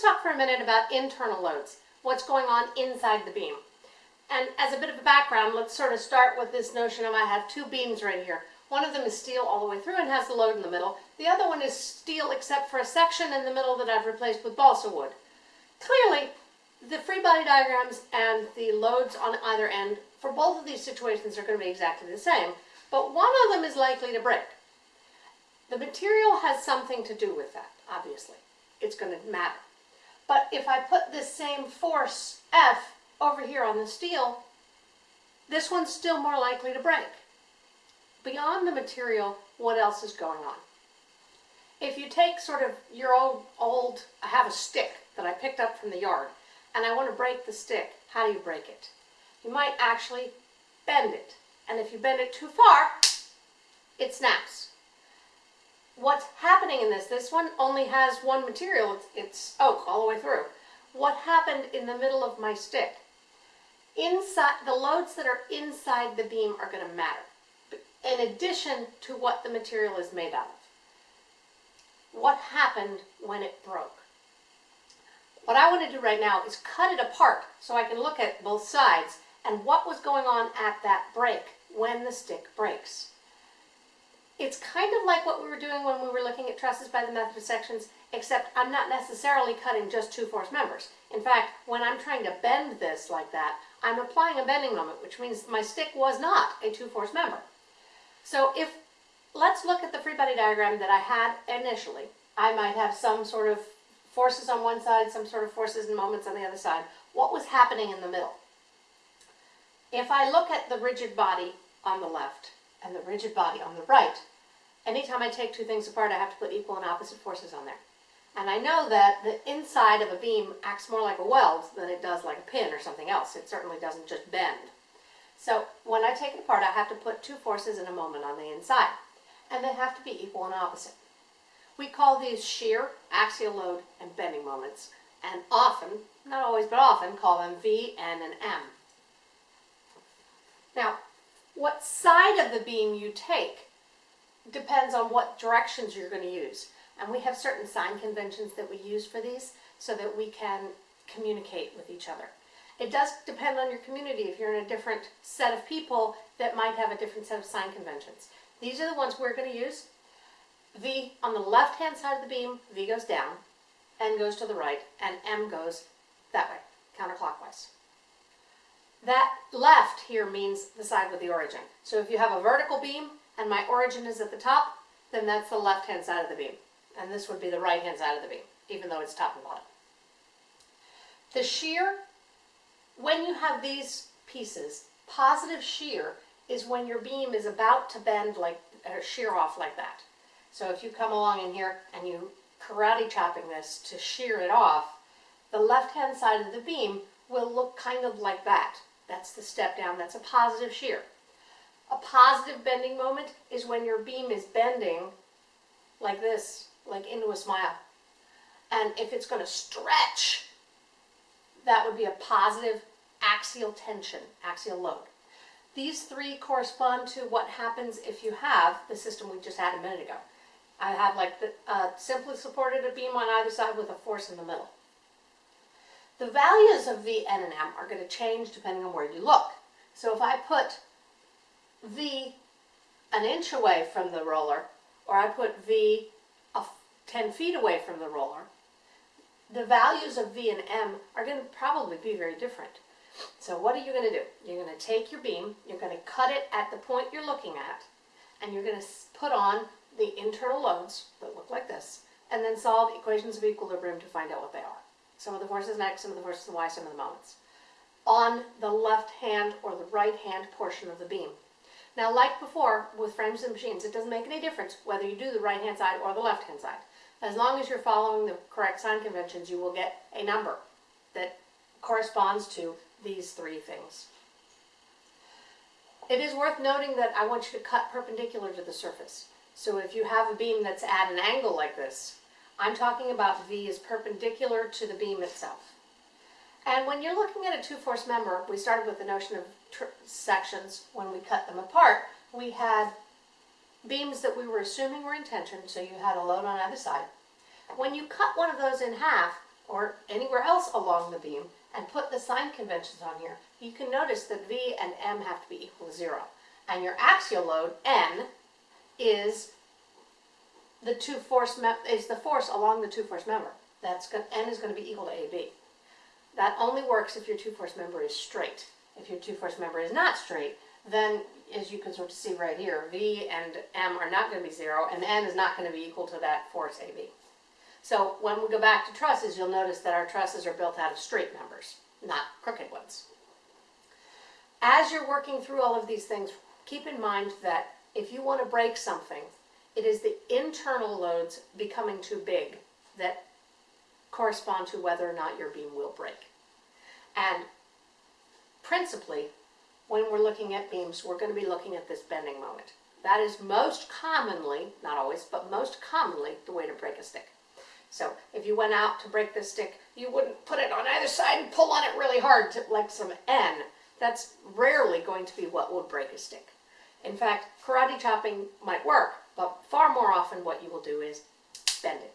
talk for a minute about internal loads, what's going on inside the beam. And as a bit of a background, let's sort of start with this notion of I have two beams right here. One of them is steel all the way through and has the load in the middle. The other one is steel except for a section in the middle that I've replaced with balsa wood. Clearly, the free body diagrams and the loads on either end for both of these situations are going to be exactly the same, but one of them is likely to break. The material has something to do with that, obviously. It's going to matter. But if I put this same force F over here on the steel, this one's still more likely to break. Beyond the material, what else is going on? If you take sort of your old, old, I have a stick that I picked up from the yard, and I want to break the stick, how do you break it? You might actually bend it. And if you bend it too far, it snaps. What's happening in this, this one only has one material, it's, oak all the way through. What happened in the middle of my stick? Inside, the loads that are inside the beam are going to matter, in addition to what the material is made out of. What happened when it broke? What I want to do right now is cut it apart so I can look at both sides and what was going on at that break when the stick breaks. It's kind of like what we were doing when we were looking at trusses by the method of sections, except I'm not necessarily cutting just two force members. In fact, when I'm trying to bend this like that, I'm applying a bending moment, which means my stick was not a two force member. So if, let's look at the free body diagram that I had initially. I might have some sort of forces on one side, some sort of forces and moments on the other side. What was happening in the middle? If I look at the rigid body on the left and the rigid body on the right, anytime I take two things apart, I have to put equal and opposite forces on there. And I know that the inside of a beam acts more like a weld than it does like a pin or something else. It certainly doesn't just bend. So when I take it apart, I have to put two forces and a moment on the inside. And they have to be equal and opposite. We call these shear, axial load, and bending moments. And often, not always, but often, call them V, N, and M. Now, what side of the beam you take depends on what directions you're going to use. And we have certain sign conventions that we use for these so that we can communicate with each other. It does depend on your community. If you're in a different set of people that might have a different set of sign conventions. These are the ones we're going to use. V on the left-hand side of the beam, V goes down, N goes to the right, and M goes that way, counterclockwise. That left here means the side with the origin. So if you have a vertical beam and my origin is at the top, then that's the left-hand side of the beam. And this would be the right-hand side of the beam, even though it's top and bottom. The shear, when you have these pieces, positive shear is when your beam is about to bend like, or shear off like that. So if you come along in here and you karate chopping this to shear it off, the left-hand side of the beam will look kind of like that. That's the step down. That's a positive shear. A positive bending moment is when your beam is bending like this, like into a smile. And if it's going to stretch, that would be a positive axial tension, axial load. These three correspond to what happens if you have the system we just had a minute ago. I have like the uh, simply supported a beam on either side with a force in the middle. The values of V, N, and M are going to change depending on where you look. So if I put V an inch away from the roller, or I put V 10 feet away from the roller, the values of V and M are going to probably be very different. So what are you going to do? You're going to take your beam, you're going to cut it at the point you're looking at, and you're going to put on the internal loads that look like this, and then solve equations of equilibrium to find out what they are sum of the forces in X, sum of the forces in Y, sum of the moments, on the left hand or the right hand portion of the beam. Now, like before, with frames and machines, it doesn't make any difference whether you do the right hand side or the left hand side. As long as you're following the correct sign conventions, you will get a number that corresponds to these three things. It is worth noting that I want you to cut perpendicular to the surface. So if you have a beam that's at an angle like this, I'm talking about V is perpendicular to the beam itself. And when you're looking at a two-force member, we started with the notion of sections when we cut them apart. We had beams that we were assuming were in tension, so you had a load on either side. When you cut one of those in half, or anywhere else along the beam and put the sign conventions on here, you can notice that V and M have to be equal to zero. And your axial load, N, is the two force is the force along the two force member. That's N is going to be equal to AB. That only works if your two force member is straight. If your two force member is not straight, then as you can sort of see right here, V and M are not going to be zero, and N is not going to be equal to that force AB. So when we go back to trusses, you'll notice that our trusses are built out of straight members, not crooked ones. As you're working through all of these things, keep in mind that if you want to break something, it is the internal loads becoming too big that correspond to whether or not your beam will break. And principally, when we're looking at beams, we're going to be looking at this bending moment. That is most commonly, not always, but most commonly the way to break a stick. So if you went out to break this stick, you wouldn't put it on either side and pull on it really hard to like some N. That's rarely going to be what would break a stick. In fact, karate chopping might work, but far more often what you will do is bend it.